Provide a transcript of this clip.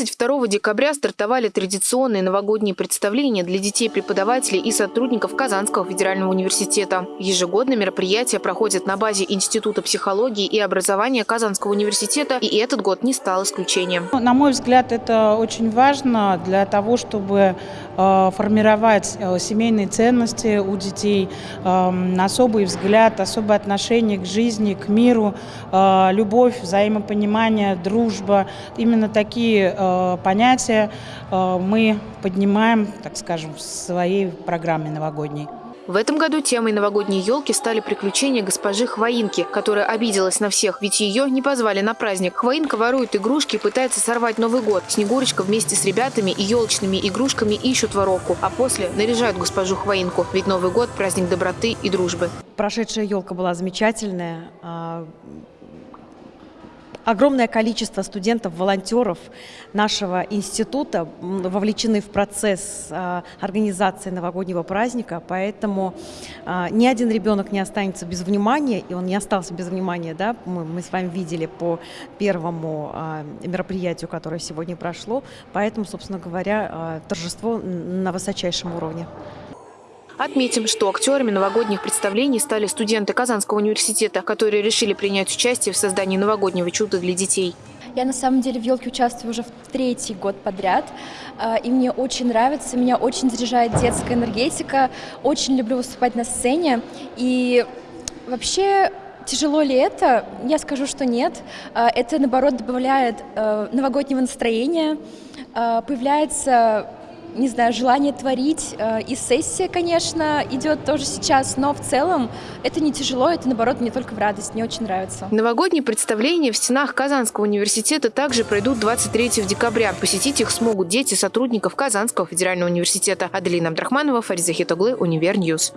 22 декабря стартовали традиционные новогодние представления для детей, преподавателей и сотрудников Казанского федерального университета. Ежегодно мероприятия проходят на базе Института психологии и образования Казанского университета, и этот год не стал исключением. На мой взгляд, это очень важно для того, чтобы э, формировать э, семейные ценности у детей, э, особый взгляд, особое отношение к жизни, к миру, любовь, взаимопонимание, дружба. Именно такие понятия мы поднимаем, так скажем, в своей программе новогодней. В этом году темой новогодней елки стали приключения госпожи Хвоинки, которая обиделась на всех, ведь ее не позвали на праздник. Хвоинка ворует игрушки и пытается сорвать Новый год. Снегурочка вместе с ребятами и елочными игрушками ищут воровку, а после наряжают госпожу Хвоинку, ведь Новый год – праздник доброты и дружбы. Прошедшая елка была замечательная. Огромное количество студентов, волонтеров нашего института вовлечены в процесс а, организации новогоднего праздника, поэтому а, ни один ребенок не останется без внимания, и он не остался без внимания, да, мы, мы с вами видели по первому а, мероприятию, которое сегодня прошло, поэтому, собственно говоря, торжество на высочайшем уровне. Отметим, что актерами новогодних представлений стали студенты Казанского университета, которые решили принять участие в создании новогоднего чуда для детей. Я на самом деле в «Елке» участвую уже в третий год подряд, а, и мне очень нравится, меня очень заряжает детская энергетика, очень люблю выступать на сцене, и вообще Тяжело ли это? Я скажу, что нет. А, это, наоборот, добавляет э, новогоднего настроения, а, появляется не знаю, желание творить. Э, и сессия, конечно, идет тоже сейчас, но в целом это не тяжело, это, наоборот, мне только в радость, мне очень нравится. Новогодние представления в стенах Казанского университета также пройдут 23 декабря. Посетить их смогут дети сотрудников Казанского федерального университета. Аделина Абдрахманова, Фариза Хитоглы, Универньюз.